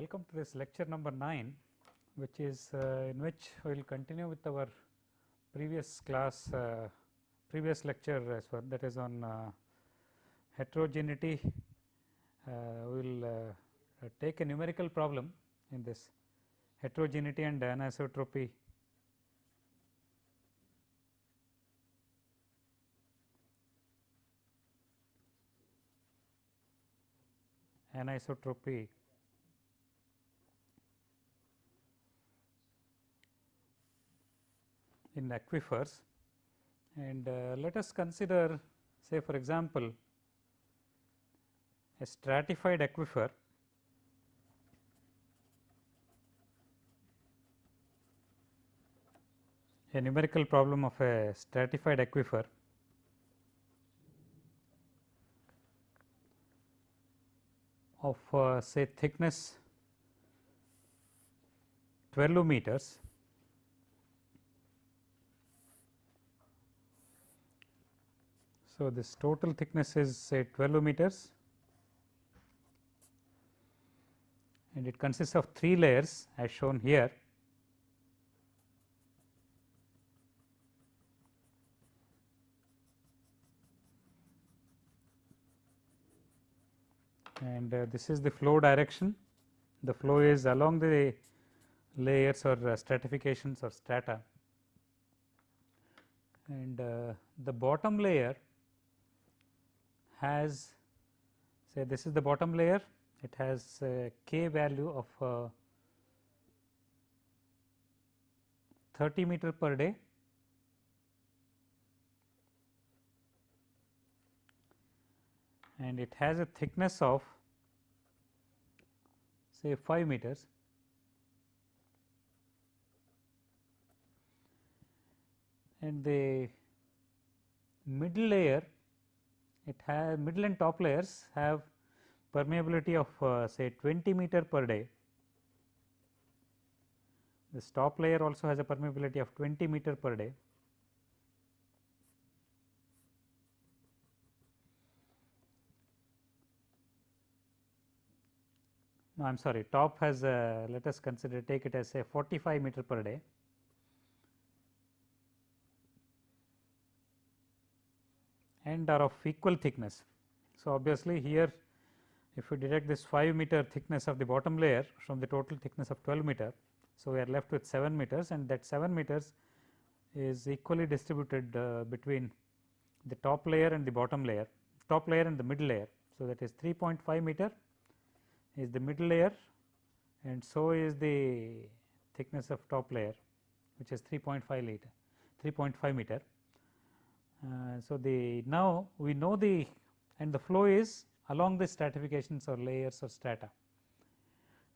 welcome to this lecture number 9 which is uh, in which we will continue with our previous class uh, previous lecture as well that is on uh, heterogeneity. Uh, we will uh, take a numerical problem in this heterogeneity and anisotropy. Anisotropy in aquifers. And uh, let us consider say for example a stratified aquifer. A numerical problem of a stratified aquifer. Of uh, say thickness 12 meters So, this total thickness is say 12 meters and it consists of 3 layers as shown here. And uh, this is the flow direction. The flow is along the layers or uh, stratifications or strata. And uh, the bottom layer has say this is the bottom layer. It has a k value of uh, 30 meter per day. And it has a thickness of say 5 meters. And the middle layer it has middle and top layers have permeability of uh, say 20 meter per day. This top layer also has a permeability of 20 meter per day. No, I am sorry, top has a, let us consider take it as say 45 meter per day. And are of equal thickness. So, obviously, here if we deduct this 5 meter thickness of the bottom layer from the total thickness of 12 meter. So, we are left with 7 meters and that 7 meters is equally distributed uh, between the top layer and the bottom layer, top layer and the middle layer. So, that is 3.5 meter is the middle layer and so is the thickness of top layer which is 3.5 liter 3.5 meter. Uh, so, the now we know the and the flow is along the stratifications or layers or strata.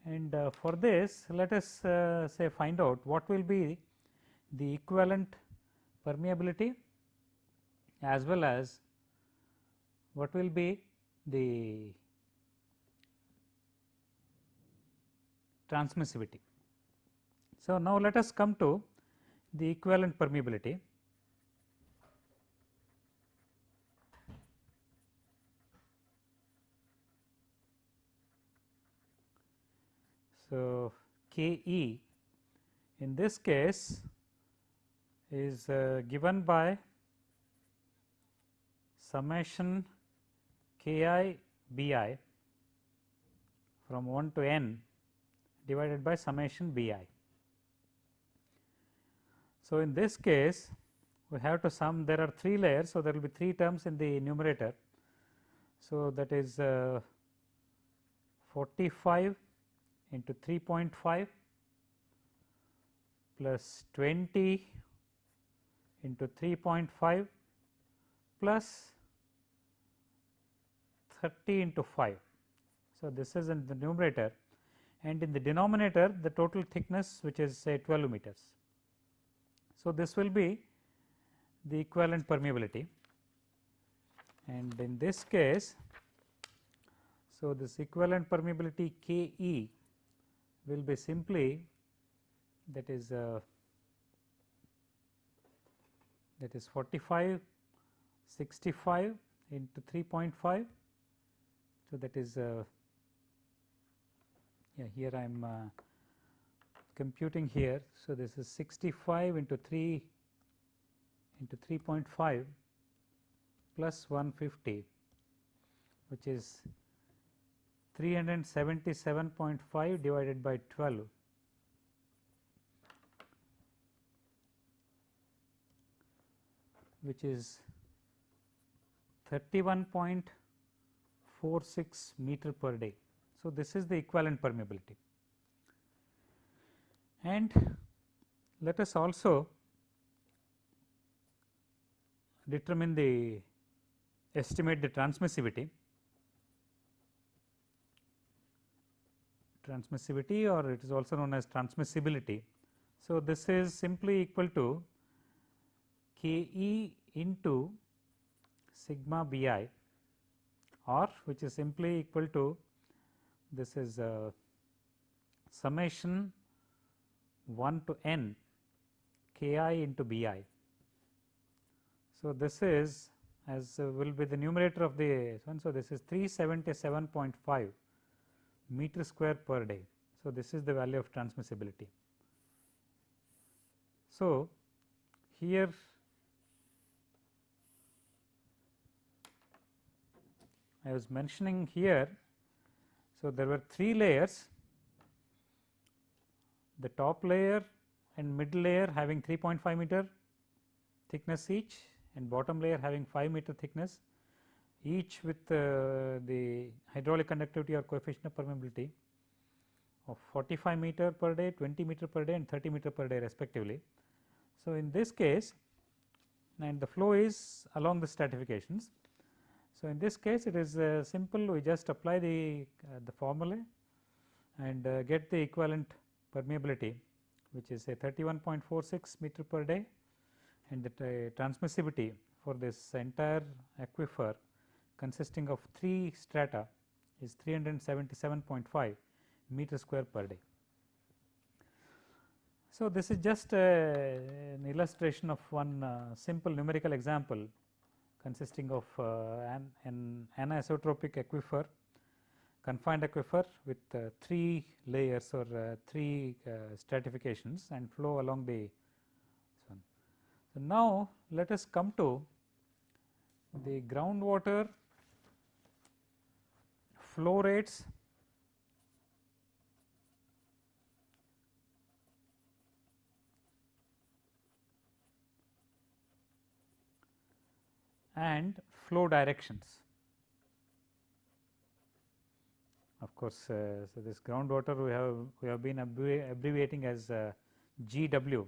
And uh, for this let us uh, say find out what will be the equivalent permeability as well as what will be the transmissivity. So, now let us come to the equivalent permeability. So, K e in this case is uh, given by summation k i b i from 1 to n divided by summation b i. So, in this case we have to sum there are 3 layers. So, there will be 3 terms in the numerator. So, that is uh, 45 into 3.5 plus 20 into 3.5 plus 30 into 5. So, this is in the numerator and in the denominator the total thickness which is say 12 meters. So, this will be the equivalent permeability and in this case. So, this equivalent permeability K e will be simply that is uh, that is 45 65 into 3.5. So, that is uh, yeah here I am uh, computing here. So, this is 65 into 3 into 3.5 plus 150 which is 377.5 divided by 12 which is 31.46 meter per day. So, this is the equivalent permeability. And let us also determine the estimate the transmissivity transmissivity or it is also known as transmissibility. So, this is simply equal to K E into sigma B i or which is simply equal to this is uh, summation 1 to n k i into b i. So, this is as will be the numerator of the one. So, this is 377.5 meter square per day. So, this is the value of transmissibility. So, here I was mentioning here. So, there were three layers the top layer and middle layer having 3.5 meter thickness each and bottom layer having 5 meter thickness each with uh, the hydraulic conductivity or coefficient of permeability of 45 meter per day, 20 meter per day and 30 meter per day respectively. So, in this case and the flow is along the stratifications. So, in this case it is uh, simple we just apply the, uh, the formula and uh, get the equivalent permeability which is a 31.46 meter per day and the transmissivity for this entire aquifer consisting of 3 strata is 377.5 meter square per day. So, this is just a, an illustration of one uh, simple numerical example consisting of uh, an, an anisotropic aquifer confined aquifer with uh, 3 layers or uh, 3 uh, stratifications and flow along the. So, now let us come to the groundwater flow rates and flow directions. Of course, uh, so this groundwater we have we have been abbreviating as uh, GW.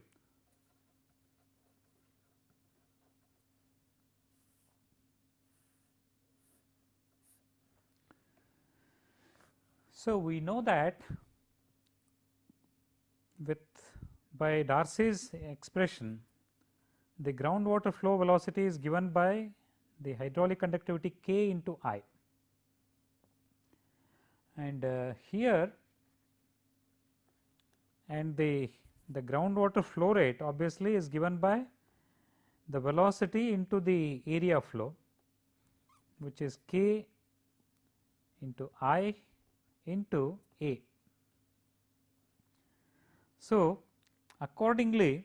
So, we know that with by Darcy's expression the groundwater flow velocity is given by the hydraulic conductivity K into I. And uh, here and the the groundwater flow rate obviously is given by the velocity into the area flow which is k into i into a. So, accordingly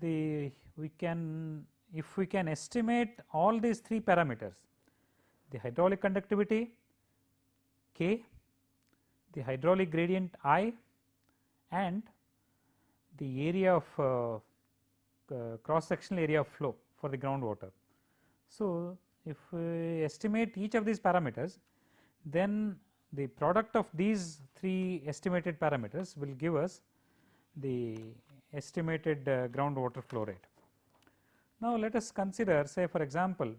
the we can if we can estimate all these three parameters the hydraulic conductivity, K, the hydraulic gradient I and the area of uh, uh, cross sectional area of flow for the groundwater. So, if we estimate each of these parameters then the product of these three estimated parameters will give us the estimated uh, groundwater flow rate. Now, let us consider say for example,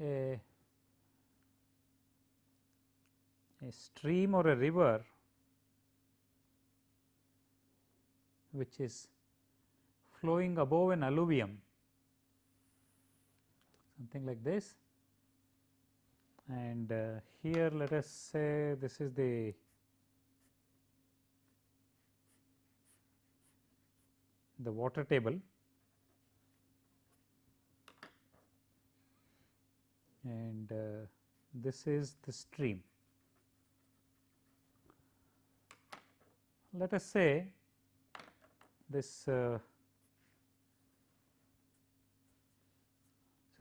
a, a stream or a river which is flowing above an alluvium. Something like this. And uh, here let us say this is the the water table. And uh, this is the stream. Let us say this uh,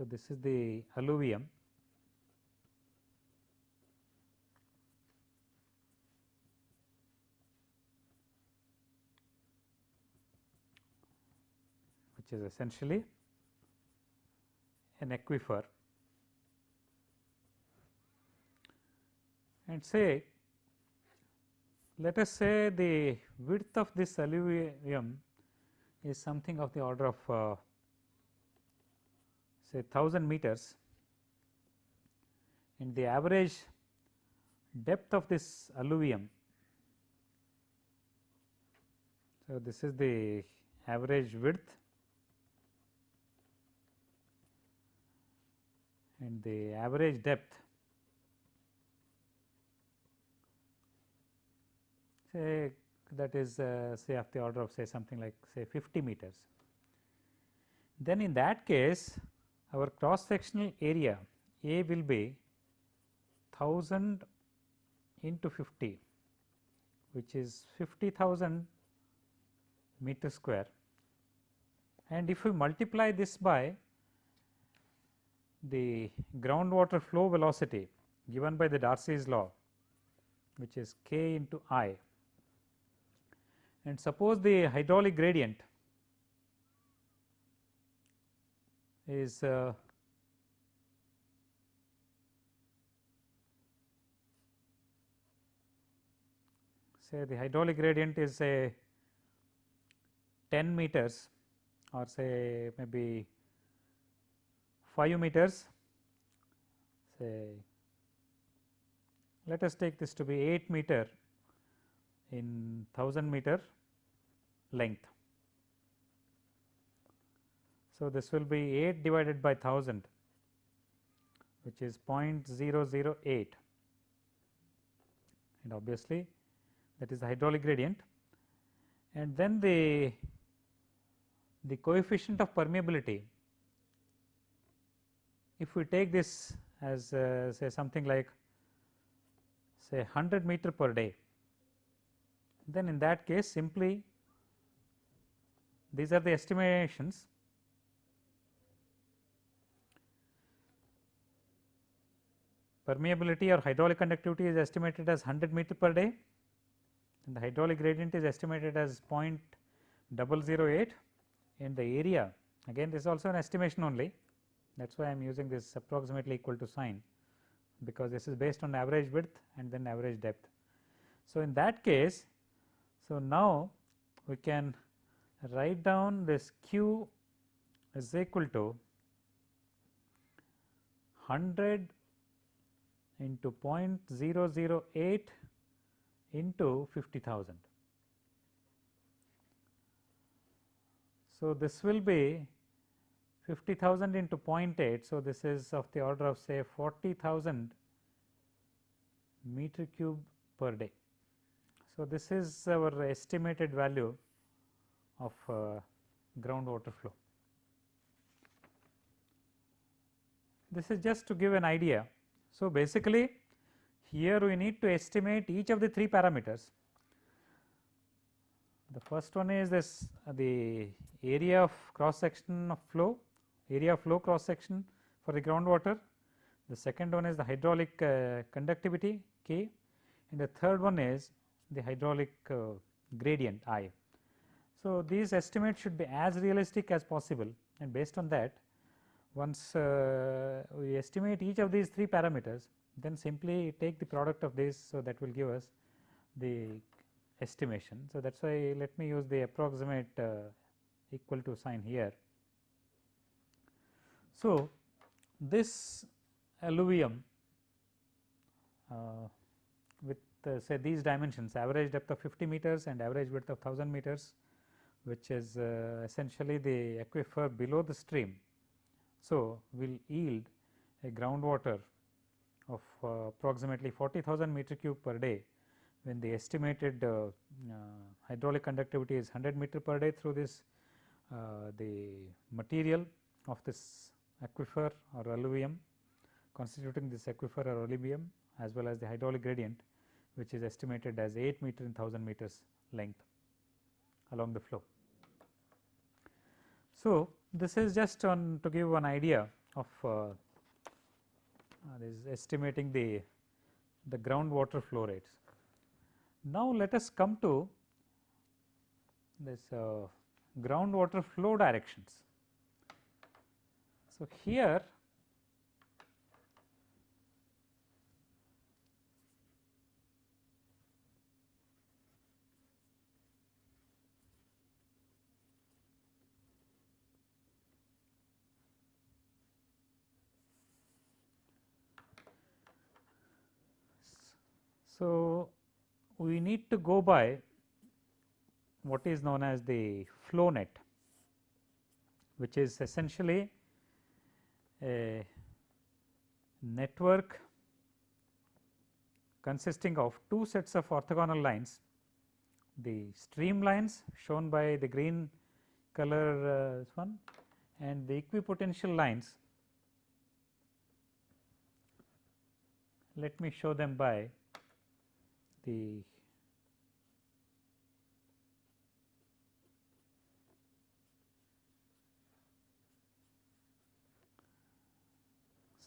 so this is the alluvium. Which is essentially an aquifer. And say let us say the width of this alluvium is something of the order of uh, say 1000 meters and the average depth of this alluvium. So, this is the average width and the average depth say that is uh, say of the order of say something like say 50 meters. Then in that case our cross sectional area A will be 1000 into 50 which is 50,000 meter square. And if we multiply this by the groundwater flow velocity given by the Darcy's law which is k into i and suppose the hydraulic gradient is uh, say the hydraulic gradient is say 10 meters or say maybe 5 meters say let us take this to be 8 meter in 1000 meter length. So, this will be 8 divided by 1000 which is 0.008 and obviously that is the hydraulic gradient. And then the the coefficient of permeability. If we take this as uh, say something like say 100 meter per day then in that case simply these are the estimations permeability or hydraulic conductivity is estimated as 100 meter per day. And the hydraulic gradient is estimated as 0.008 and the area again this is also an estimation only. That is why I am using this approximately equal to sign because this is based on average width and then average depth. So, in that case so, now we can write down this q is equal to 100 into 0.008 into 50,000. So, this will be 50,000 into 0.8. So, this is of the order of say 40,000 meter cube per day. So, this is our estimated value of uh, groundwater flow. This is just to give an idea. So, basically here we need to estimate each of the three parameters. The first one is this uh, the area of cross section of flow, area of flow cross section for the groundwater. The second one is the hydraulic uh, conductivity K and the third one is the hydraulic uh, gradient I. So, these estimates should be as realistic as possible and based on that once uh, we estimate each of these three parameters then simply take the product of this. So, that will give us the estimation. So, that is why let me use the approximate uh, equal to sign here. So, this alluvium uh, with uh, say these dimensions average depth of 50 meters and average width of 1000 meters which is uh, essentially the aquifer below the stream. So, will yield a groundwater of uh, approximately 40,000 meter cube per day when the estimated uh, uh, hydraulic conductivity is 100 meter per day through this uh, the material of this aquifer or alluvium constituting this aquifer or alluvium as well as the hydraulic gradient which is estimated as 8 meter in 1000 meters length along the flow. So, this is just on to give one idea of uh, uh, estimating the the groundwater flow rates. Now, let us come to this uh, groundwater flow directions. So, here So, we need to go by what is known as the flow net which is essentially a network consisting of two sets of orthogonal lines. The stream lines shown by the green color uh, one and the equipotential lines. Let me show them by the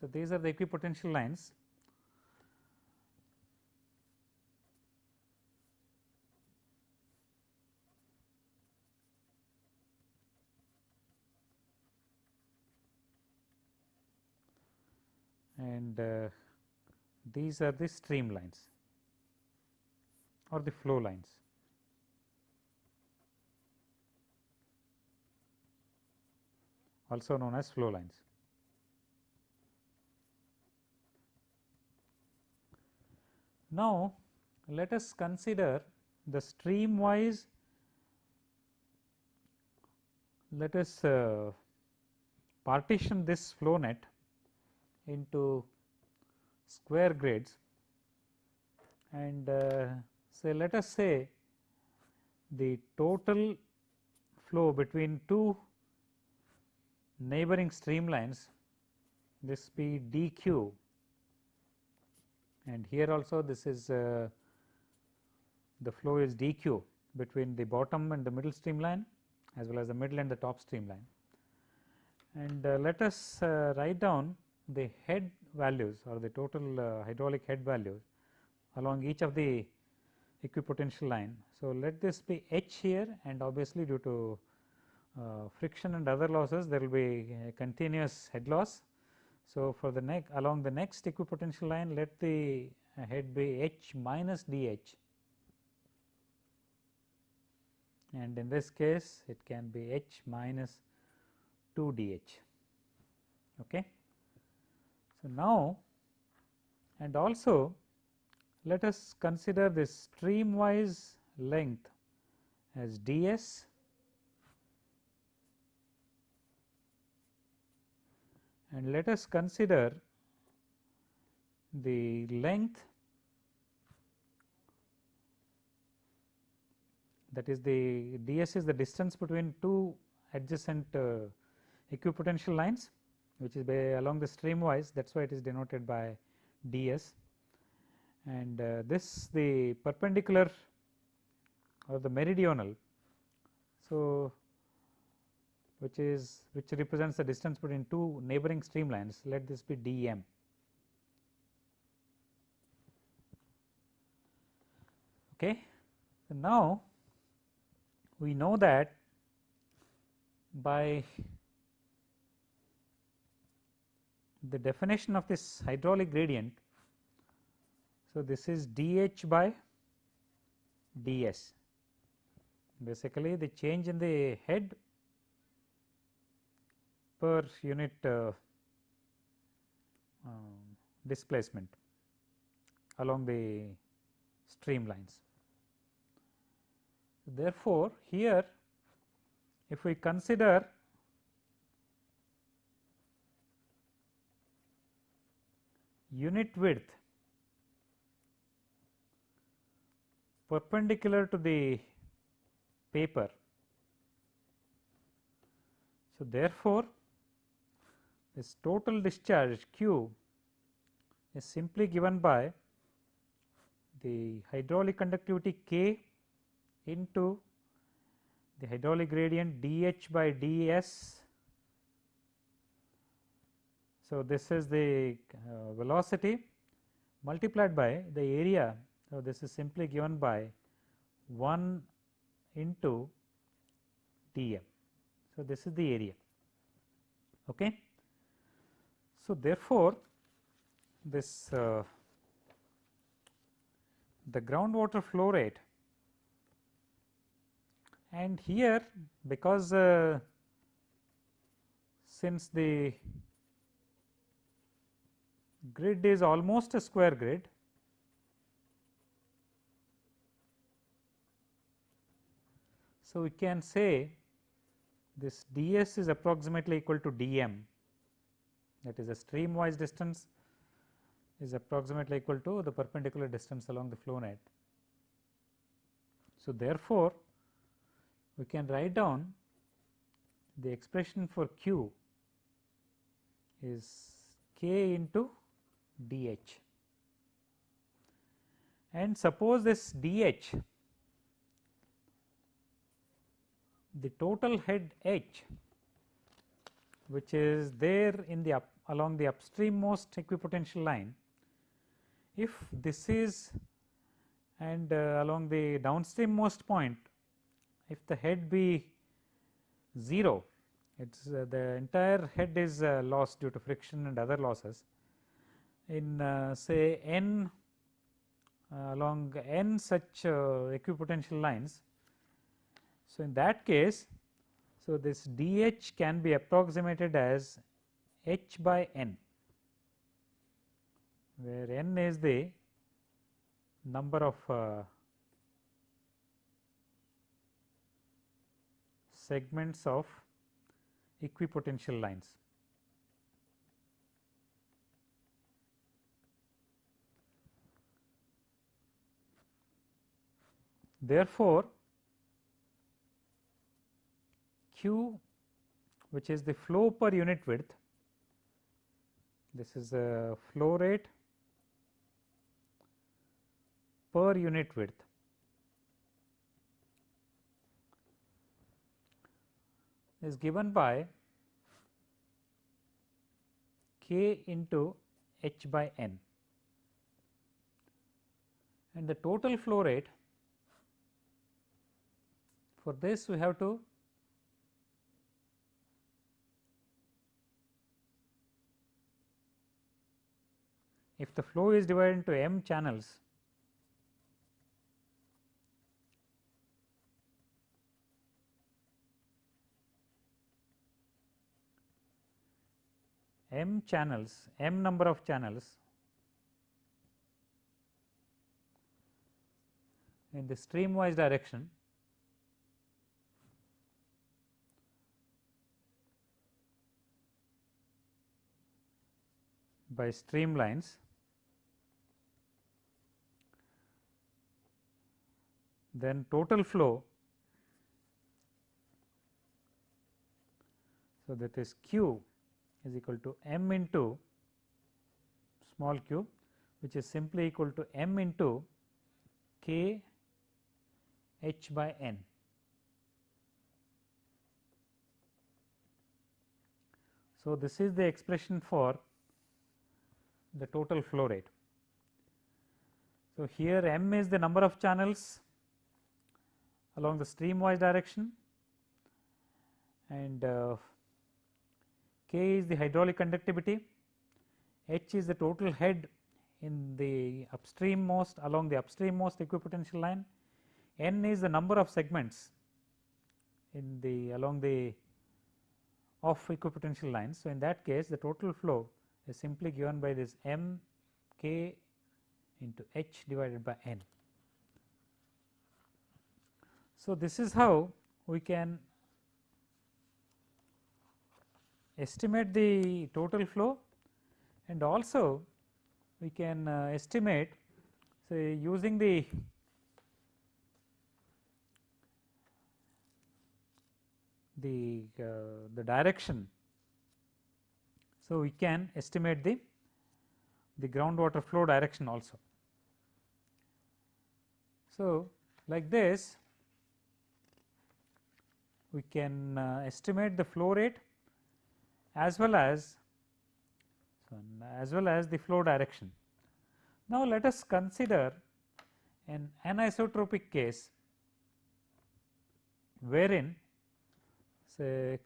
So, these are the equipotential lines and uh, these are the stream lines or the flow lines. also known as flow lines. Now, let us consider the stream wise. Let us uh, partition this flow net into square grades. And uh, say let us say the total flow between two neighboring streamlines this be dq and here also this is uh, the flow is dq between the bottom and the middle streamline as well as the middle and the top streamline. And uh, let us uh, write down the head values or the total uh, hydraulic head values along each of the equipotential line. So, let this be H here and obviously due to uh, friction and other losses there will be a continuous head loss. So, for the neck along the next equipotential line let the head be H minus dH and in this case it can be H minus 2 dH. Okay. So, now and also let us consider this stream wise length as ds and let us consider the length that is the ds is the distance between two adjacent uh, equipotential lines which is by along the stream wise that is why it is denoted by ds and uh, this the perpendicular or the meridional. So, which is which represents the distance between two neighboring streamlines let this be dm. Okay. So, now we know that by the definition of this hydraulic gradient so, this is dH by ds basically the change in the head per unit uh, um, displacement along the streamlines. Therefore, here if we consider unit width perpendicular to the paper. So, therefore, this total discharge q is simply given by the hydraulic conductivity K into the hydraulic gradient dH by ds. So, this is the uh, velocity multiplied by the area. So, this is simply given by 1 into dm. So, this is the area. Okay. So, therefore, this uh, the groundwater flow rate and here because uh, since the grid is almost a square grid so we can say this ds is approximately equal to dm that is a stream wise distance is approximately equal to the perpendicular distance along the flow net. So, therefore, we can write down the expression for q is k into dh and suppose this dh the total head h which is there in the up along the upstream most equipotential line if this is and uh, along the downstream most point if the head be 0 it is uh, the entire head is uh, lost due to friction and other losses in uh, say n uh, along n such uh, equipotential lines. So, in that case so this dH can be approximated as h by n where n is the number of uh, segments of equipotential lines. Therefore, Q which is the flow per unit width, this is a flow rate per unit width. is given by k into h by n and the total flow rate for this we have to if the flow is divided into m channels m channels, m number of channels in the streamwise direction by streamlines then total flow so that is q is equal to m into small q which is simply equal to m into k h by n. So, this is the expression for the total flow rate. So, here m is the number of channels along the streamwise direction and uh, K is the hydraulic conductivity, H is the total head in the upstream most along the upstream most equipotential line, N is the number of segments in the along the off equipotential lines. So, in that case the total flow is simply given by this m k into h divided by n. So, this is how we can estimate the total flow and also we can uh, estimate say using the the uh, the direction. So, we can estimate the the groundwater flow direction also. So, like this we can uh, estimate the flow rate as well as as well as the flow direction. Now, let us consider an anisotropic case wherein say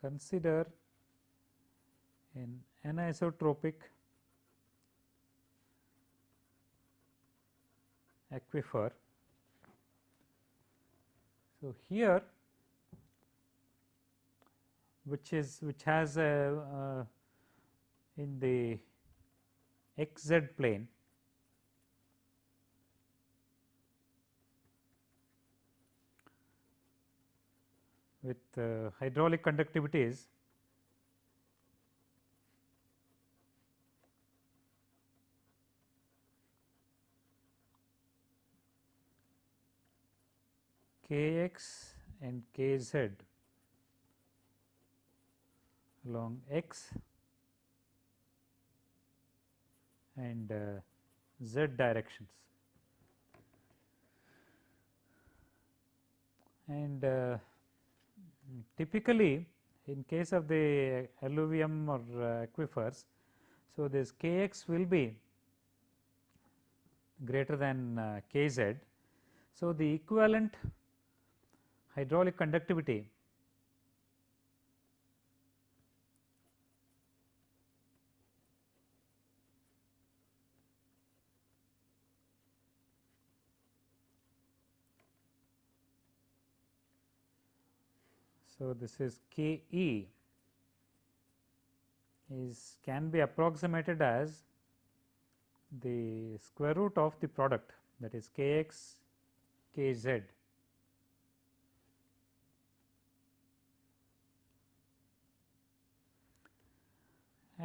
consider an anisotropic aquifer. So, here which is which has a uh, in the x z plane with uh, hydraulic conductivities kx and kz along x and uh, z directions. And uh, typically in case of the alluvium or uh, aquifers, so this kx will be greater than uh, kz. So, the equivalent hydraulic conductivity. So, this is K E is can be approximated as the square root of the product that is k x k z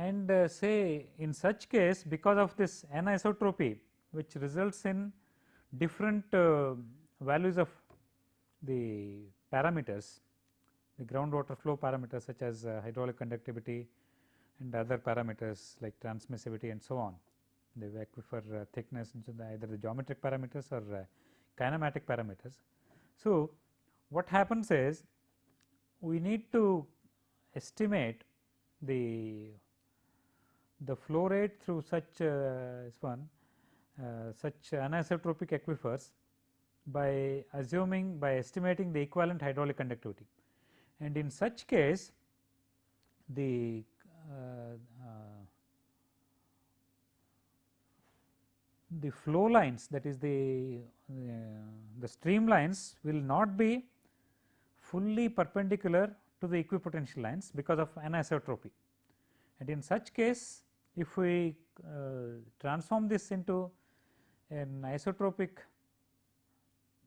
and uh, say in such case because of this anisotropy which results in different uh, values of the parameters the groundwater flow parameters such as uh, hydraulic conductivity and other parameters like transmissivity and so on the aquifer uh, thickness either the geometric parameters or uh, kinematic parameters. So, what happens is we need to estimate the the flow rate through such uh, one uh, such anisotropic aquifers by assuming by estimating the equivalent hydraulic conductivity and in such case the uh, uh, the flow lines that is the uh, the streamlines will not be fully perpendicular to the equipotential lines because of anisotropy. And in such case if we uh, transform this into an isotropic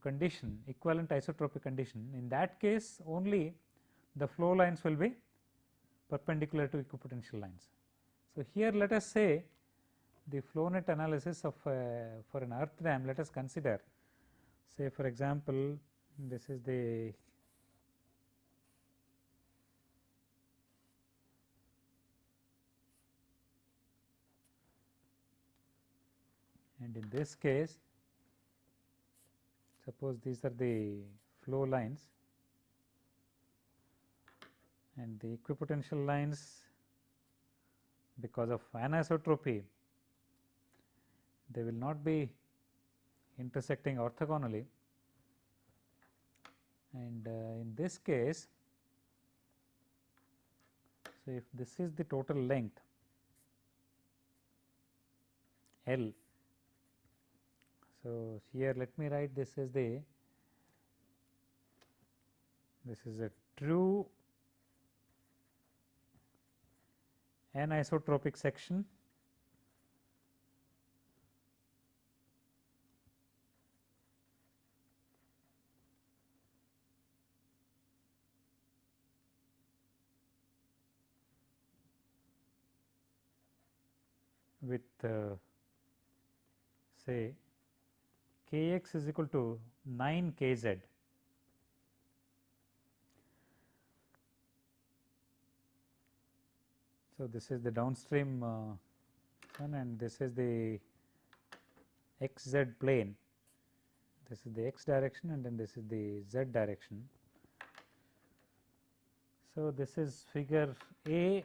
condition equivalent isotropic condition in that case only the flow lines will be perpendicular to equipotential lines. So, here let us say the flow net analysis of uh, for an earth dam let us consider say for example, this is the and in this case suppose these are the flow lines. And the equipotential lines because of anisotropy they will not be intersecting orthogonally. And uh, in this case so if this is the total length L so here let me write this as the this is a true anisotropic section. With uh, say k x is equal to 9 k z So, this is the downstream uh, one and this is the xz plane. This is the x direction and then this is the z direction. So, this is figure A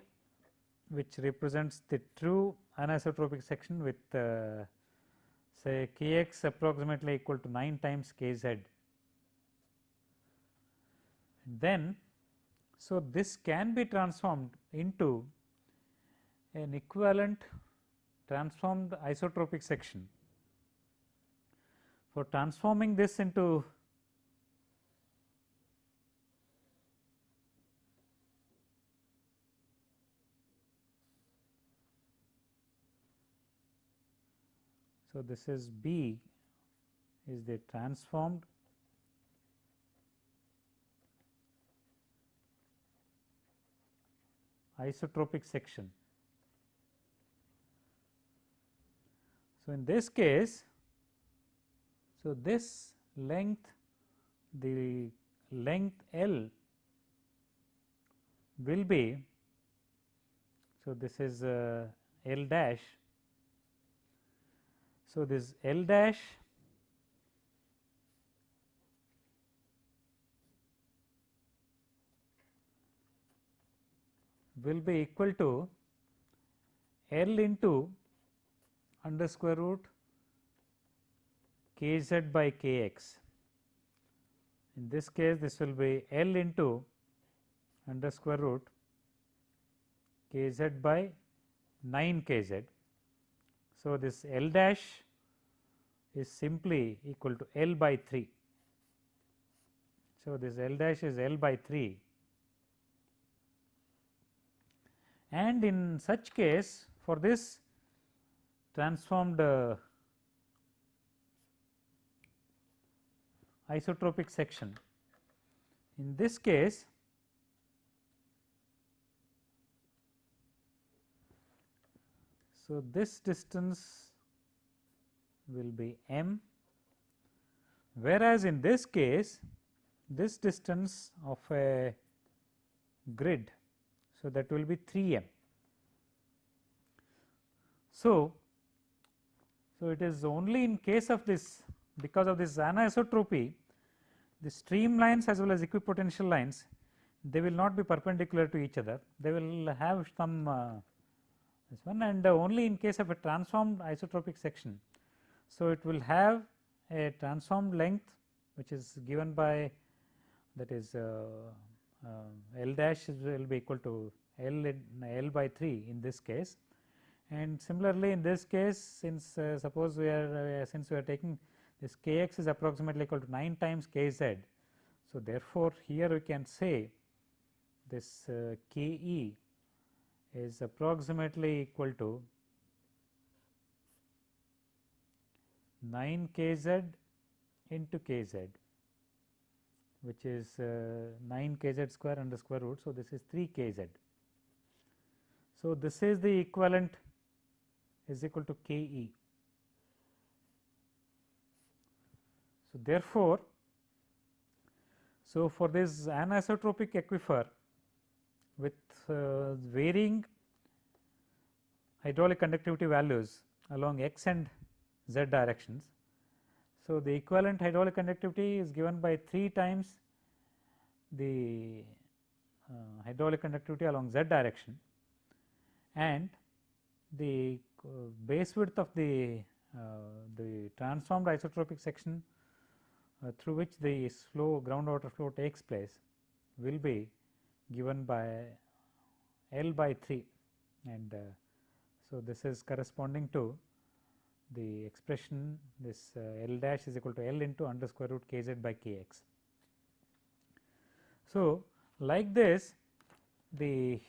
which represents the true anisotropic section with uh, say k x approximately equal to 9 times k z. Then, so this can be transformed into an equivalent transformed isotropic section. For transforming this into So, this is B is the transformed isotropic section. So, in this case, so this length the length L will be, so this is uh, L dash. So, this L dash will be equal to L into under square root k z by k x. In this case, this will be L into under square root k z by 9 k z. So, this L dash is simply equal to L by 3. So, this L dash is L by 3 and in such case for this transformed uh, isotropic section. In this case, so this distance will be m, whereas in this case this distance of a grid. So, that will be 3 m. So, so it is only in case of this because of this anisotropy the streamlines as well as equipotential lines they will not be perpendicular to each other they will have some uh, this one and uh, only in case of a transformed isotropic section. So, it will have a transformed length which is given by that is uh, uh L dash will be equal to L in L by 3 in this case and similarly in this case since uh, suppose we are uh, since we are taking this k x is approximately equal to 9 times k z. So, therefore, here we can say this uh, k e is approximately equal to 9 k z into k z which is uh, 9 k z square under square root. So, this is 3 k z. So, this is the equivalent is equal to k e. So, therefore, so for this anisotropic aquifer with uh, varying hydraulic conductivity values along x and z directions. So, the equivalent hydraulic conductivity is given by 3 times the uh, hydraulic conductivity along z direction and the uh, base width of the uh, the transformed isotropic section uh, through which the flow groundwater flow takes place will be given by L by 3 and uh, so this is corresponding to the expression this uh, L dash is equal to L into under square root k z by k x. So, like this the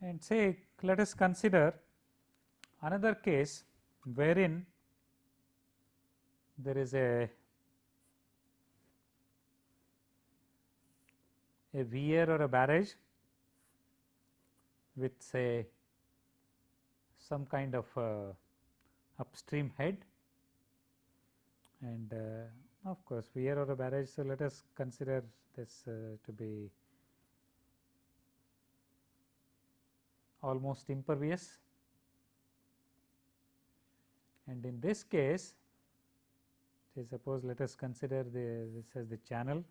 and say let us consider another case wherein there is a a weir or a barrage with say some kind of uh, upstream head and uh, of course weir or a barrage. So, let us consider this uh, to be almost impervious and in this case say suppose let us consider the this as the channel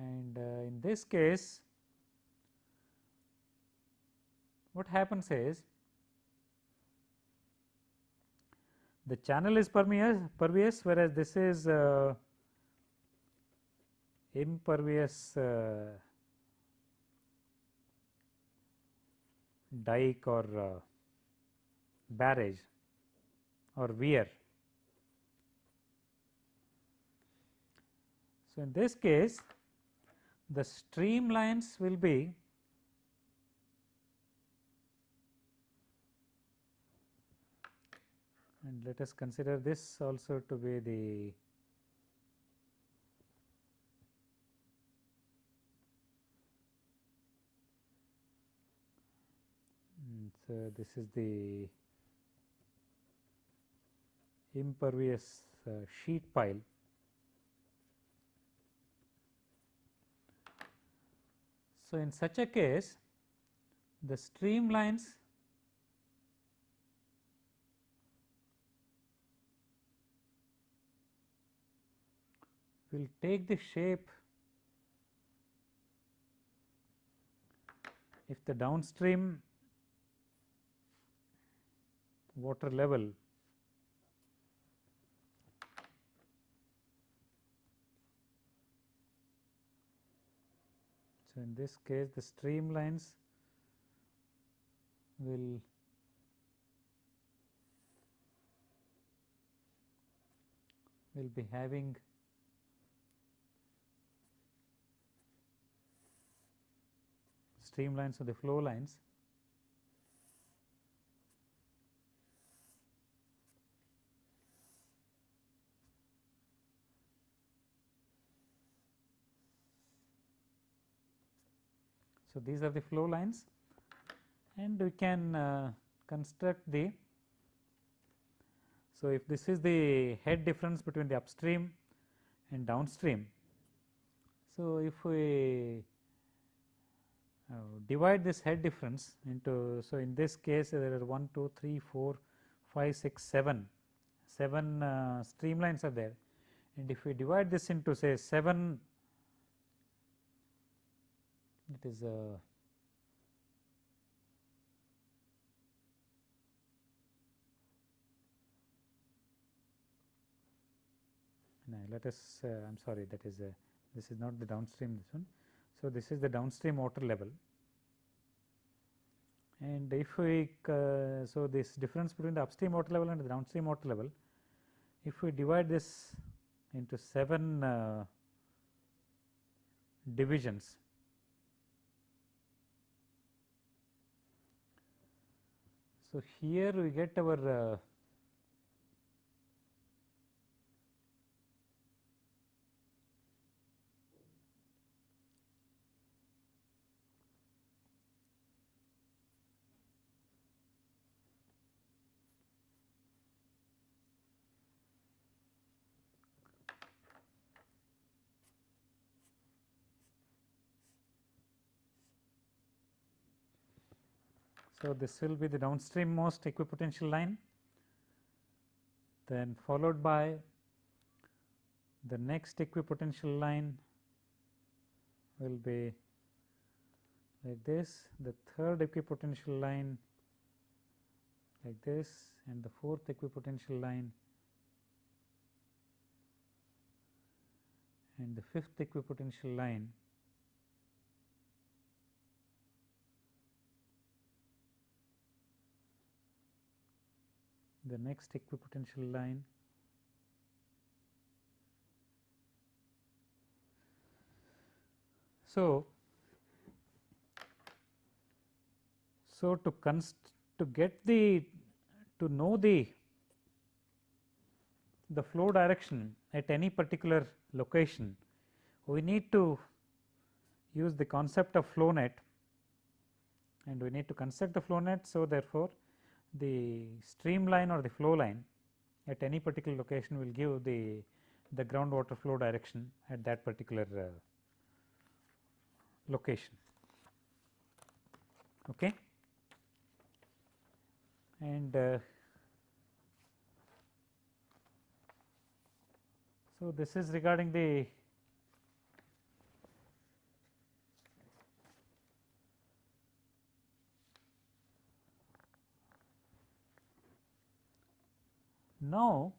and uh, in this case what happens is the channel is permeous, pervious whereas this is uh, impervious uh, dike or uh, barrage or weir. So, in this case the streamlines will be and let us consider this also to be the so this is the impervious uh, sheet pile so in such a case the streamlines will take the shape if the downstream water level So, in this case the streamlines will will be having streamlines of the flow lines So, these are the flow lines and we can uh, construct the. So, if this is the head difference between the upstream and downstream. So, if we uh, divide this head difference into. So, in this case there are 1, 2, 3, 4, 5, 6, 7, 7 uh, streamlines are there and if we divide this into say 7 it is a no, let us uh, I am sorry that is a this is not the downstream this one. So, this is the downstream water level and if we uh, so this difference between the upstream water level and the downstream water level if we divide this into 7 uh, divisions So, here we get our uh, So, this will be the downstream most equipotential line then followed by the next equipotential line will be like this, the third equipotential line like this and the fourth equipotential line and the fifth equipotential line the next equipotential line So, so to const to get the to know the the flow direction at any particular location we need to use the concept of flow net and we need to construct the flow net. So, therefore, the streamline or the flow line at any particular location will give the the groundwater flow direction at that particular uh, location. Okay. And uh, so, this is regarding the Now,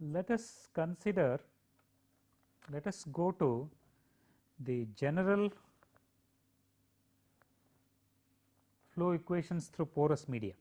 let us consider let us go to the general flow equations through porous media.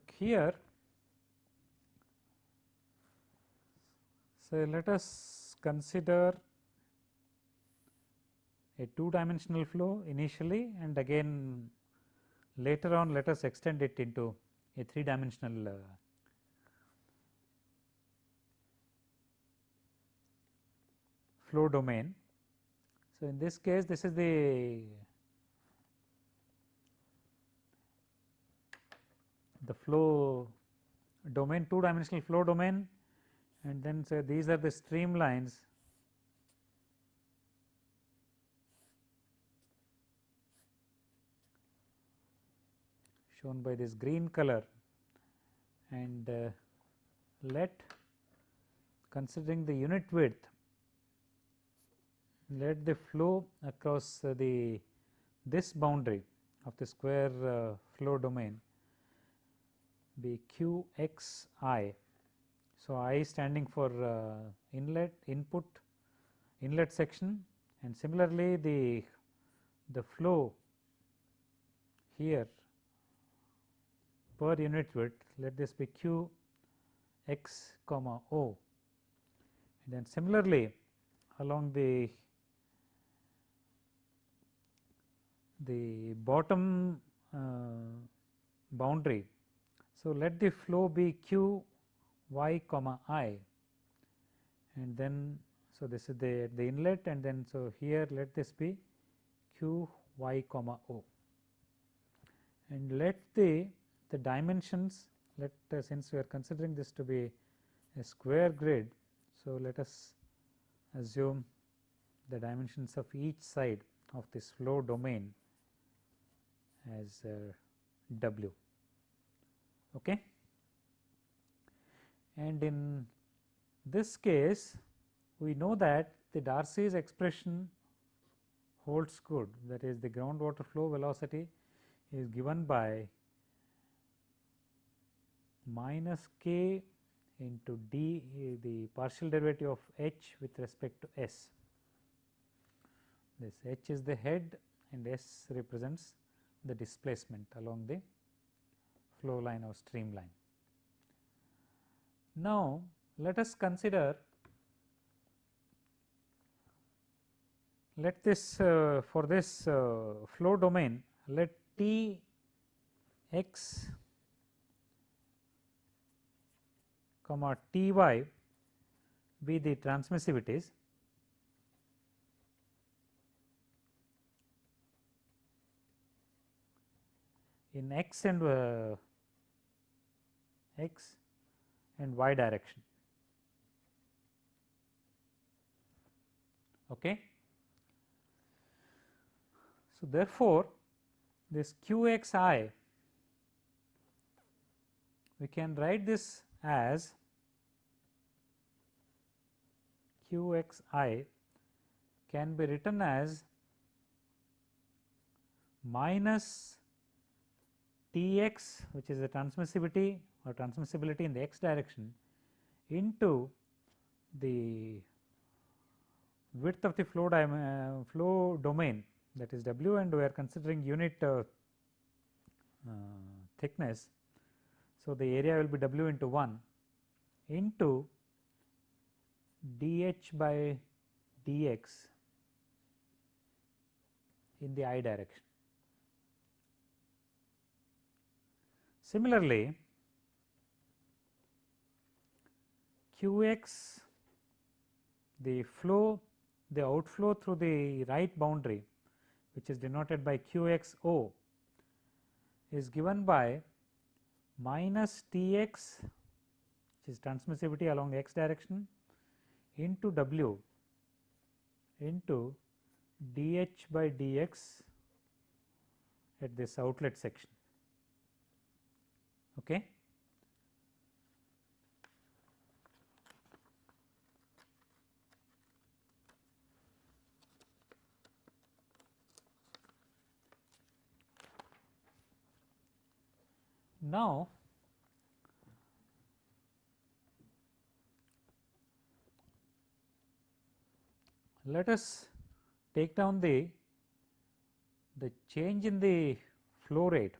So, here so let us consider a two dimensional flow initially and again later on let us extend it into a three dimensional uh, flow domain. So, in this case this is the the flow domain two dimensional flow domain and then say these are the streamlines shown by this green color. And uh, let considering the unit width let the flow across uh, the this boundary of the square uh, flow domain be q x i. So, i standing for uh, inlet input inlet section and similarly the the flow here per unit width let this be q x comma o and then similarly along the the bottom uh, boundary so, let the flow be q y comma i and then so this is the the inlet and then so here let this be q y comma o and let the the dimensions let uh, since we are considering this to be a square grid. So, let us assume the dimensions of each side of this flow domain as uh, w okay. And in this case we know that the Darcy's expression holds good that is the groundwater flow velocity is given by minus k into d the partial derivative of h with respect to s. This h is the head and s represents the displacement along the flow line or streamline. Now, let us consider let this uh, for this uh, flow domain let T x comma T y be the transmissivities in x and uh, x and y direction. Okay. So, therefore, this q x i we can write this as q x i can be written as minus T x which is the transmissivity or transmissibility in the x direction into the width of the flow, uh, flow domain that is W and we are considering unit uh, uh, thickness. So, the area will be W into 1 into dH by dx in the i direction. Similarly, qx the flow the outflow through the right boundary which is denoted by qxo is given by minus Tx which is transmissivity along the x direction into W into dH by dx at this outlet section. Okay. Now, let us take down the the change in the flow rate.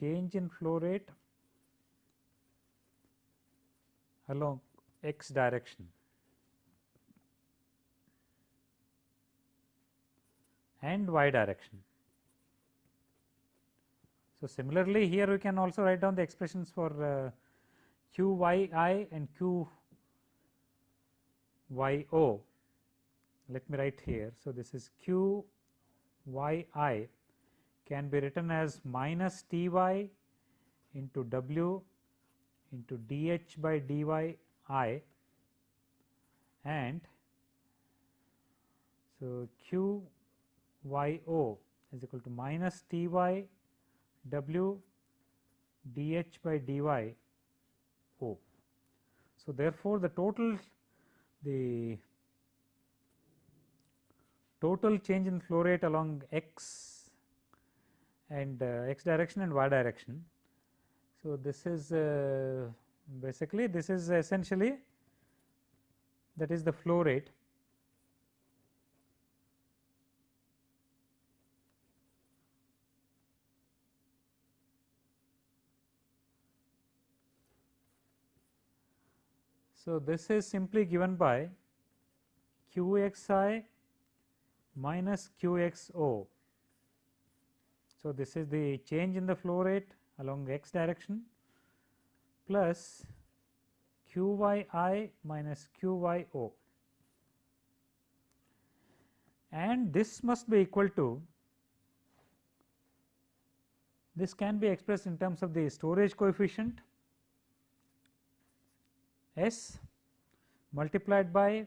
Change in flow rate along x direction and y direction. So, similarly here we can also write down the expressions for uh, q y i and q y o. Let me write here. So, this is q y i can be written as minus t y into w into dh by dyi and so q y o is equal to minus t y w dh by dy o. So, therefore, the total the total change in flow rate along x and uh, x direction and y direction. So, this is uh, basically this is essentially that is the flow rate So, this is simply given by q x i minus q x o. So, this is the change in the flow rate along the x direction plus q y i minus q y o and this must be equal to this can be expressed in terms of the storage coefficient S multiplied by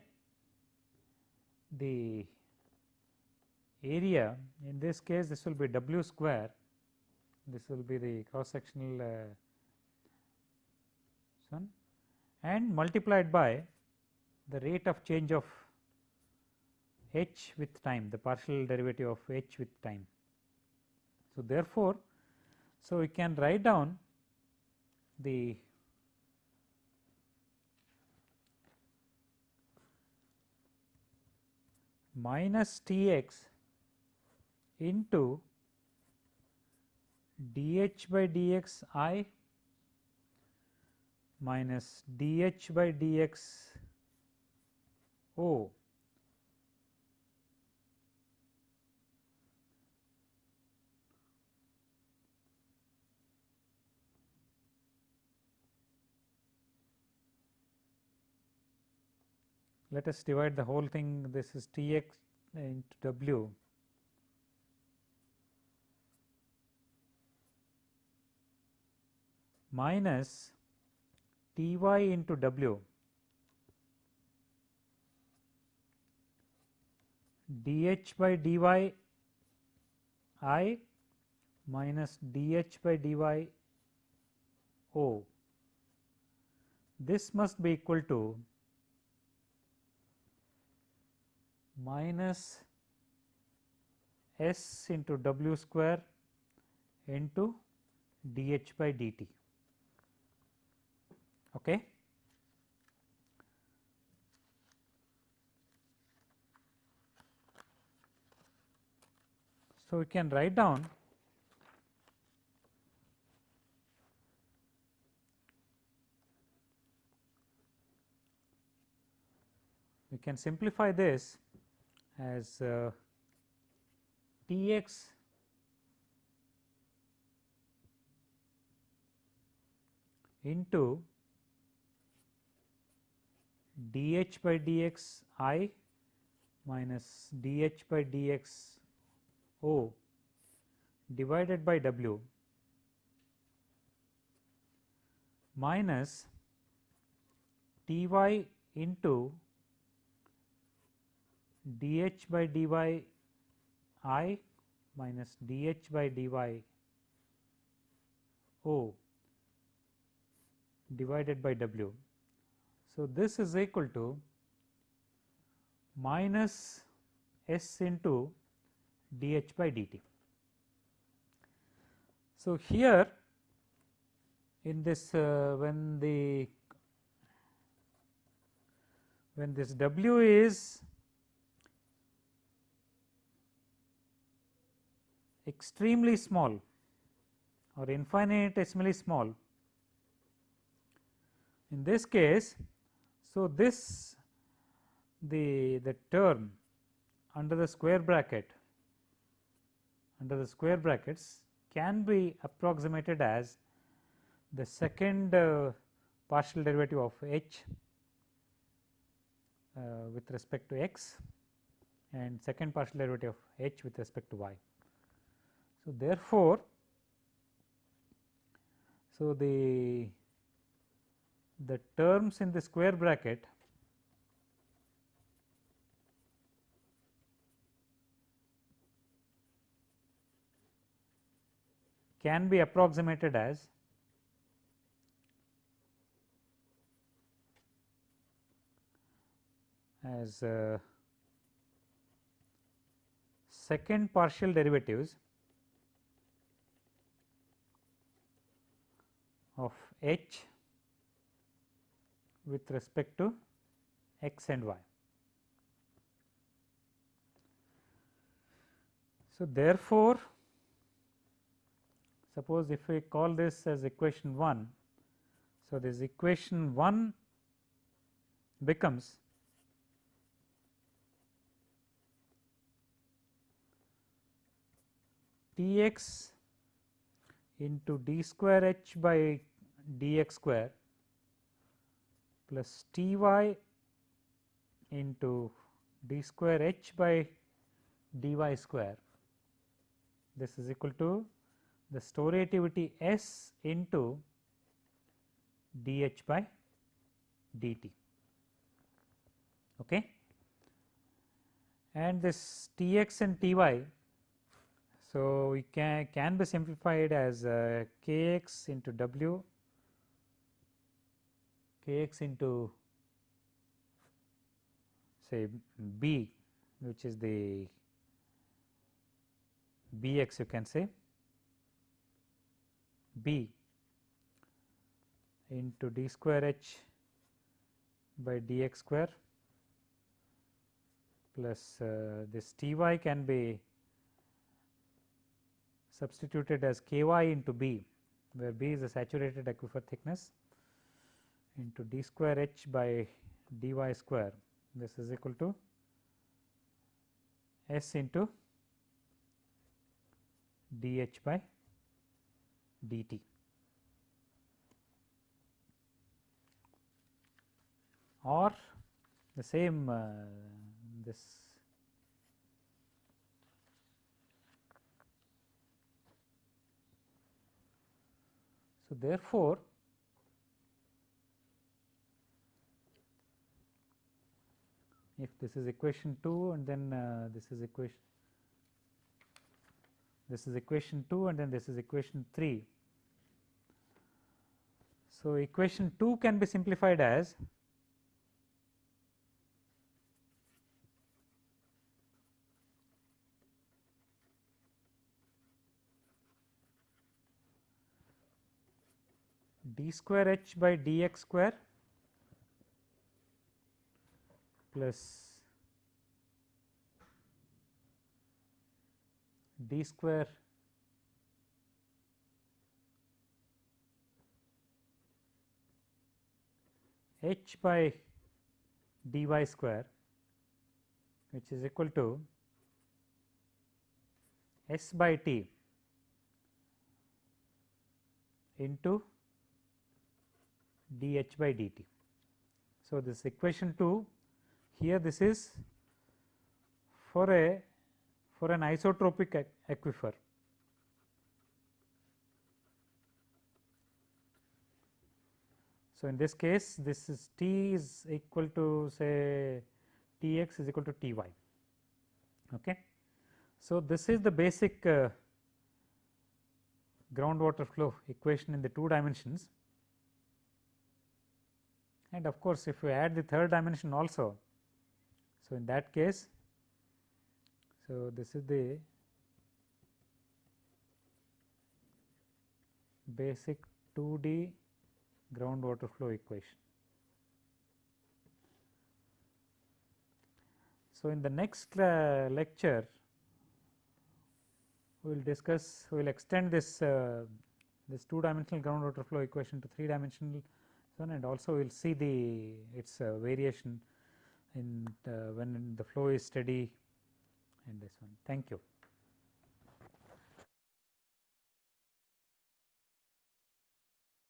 the area. In this case this will be W square. This will be the cross sectional uh, one. And multiplied by the rate of change of h with time the partial derivative of h with time. So, therefore, so we can write down the minus T x into dH by dx i minus dH by dx o let us divide the whole thing. This is T x into W. Minus T y into W. D h by d y i minus dH by d y o. This must be equal to minus s into w square into dH by dt. Okay. So, we can write down we can simplify this as uh, T x into dH by dx i minus dH by dx o divided by W minus T y into dH by dy i minus dH by dy o divided by W. So, this is equal to minus S into dH by dt. So, here in this uh, when the when this W is extremely small or infinitesimally small. In this case, so this the the term under the square bracket under the square brackets can be approximated as the second uh, partial derivative of h uh, with respect to x and second partial derivative of h with respect to y. So, therefore, so the the terms in the square bracket can be approximated as as uh, second partial derivatives of h with respect to x and y. So, therefore, suppose if we call this as equation 1. So, this equation 1 becomes T x into d square h by dx square plus T y into d square h by dy square. This is equal to the storativity S into dH by dt. Okay. And this Tx and Ty so, we can, can be simplified as uh, kx into w, kx into say b which is the bx you can say b into d square h by dx square plus uh, this T y can be substituted as k y into b where b is the saturated aquifer thickness into d square h by dy square this is equal to s into dh by dt. or the same uh, this So, therefore, if this is equation 2 and then uh, this is equation this is equation 2 and then this is equation 3. So, equation 2 can be simplified as d square h by dx square plus d square h by dy square which is equal to s by t into dh by dt. So, this equation 2 here this is for a for an isotropic aquifer. So, in this case this is T is equal to say T x is equal to T y. Okay. So, this is the basic uh, groundwater flow equation in the two dimensions and of course, if we add the third dimension also. So, in that case, so this is the basic 2D groundwater flow equation. So, in the next lecture, we will discuss, we will extend this uh, this two dimensional groundwater flow equation to three dimensional one and also we will see the its uh, variation in uh, when the flow is steady and this one. Thank you.